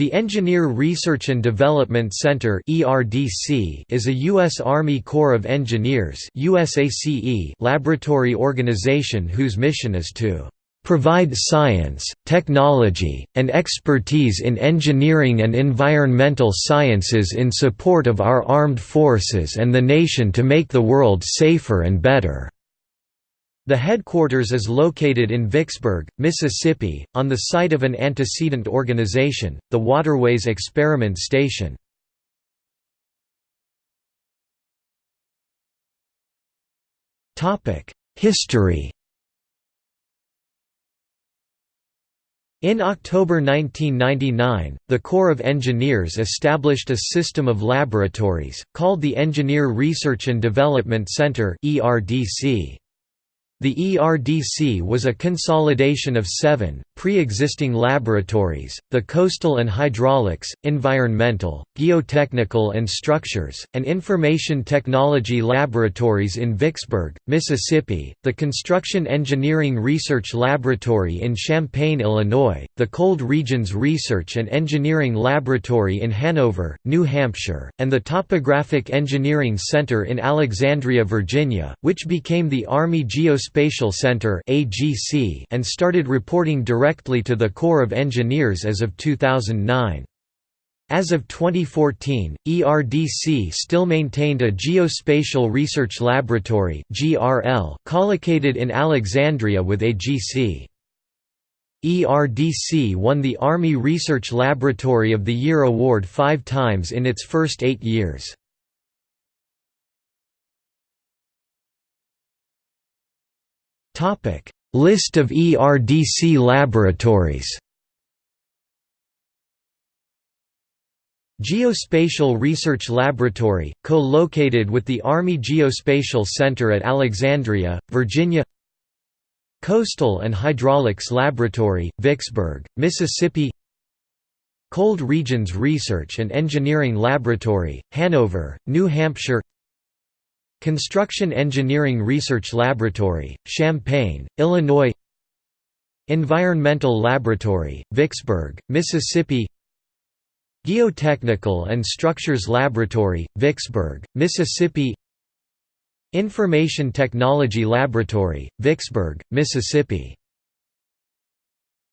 The Engineer Research and Development Center is a U.S. Army Corps of Engineers laboratory organization whose mission is to "...provide science, technology, and expertise in engineering and environmental sciences in support of our armed forces and the nation to make the world safer and better." The headquarters is located in Vicksburg, Mississippi, on the site of an antecedent organization, the Waterways Experiment Station. History In October 1999, the Corps of Engineers established a system of laboratories, called the Engineer Research and Development Center ERDC. The ERDC was a consolidation of seven, pre-existing laboratories, the Coastal and Hydraulics, Environmental, Geotechnical and Structures, and Information Technology Laboratories in Vicksburg, Mississippi, the Construction Engineering Research Laboratory in Champaign, Illinois, the Cold Regions Research and Engineering Laboratory in Hanover, New Hampshire, and the Topographic Engineering Center in Alexandria, Virginia, which became the Army Geospatial Geospatial Center and started reporting directly to the Corps of Engineers as of 2009. As of 2014, ERDC still maintained a Geospatial Research Laboratory collocated in Alexandria with AGC. ERDC won the Army Research Laboratory of the Year award five times in its first eight years. List of ERDC laboratories. Geospatial Research Laboratory, co-located with the Army Geospatial Center at Alexandria, Virginia. Coastal and Hydraulics Laboratory, Vicksburg, Mississippi. Cold Regions Research and Engineering Laboratory, Hanover, New Hampshire Construction Engineering Research Laboratory, Champaign, Illinois Environmental Laboratory, Vicksburg, Mississippi Geotechnical and Structures Laboratory, Vicksburg, Mississippi Information Technology Laboratory, Vicksburg, Mississippi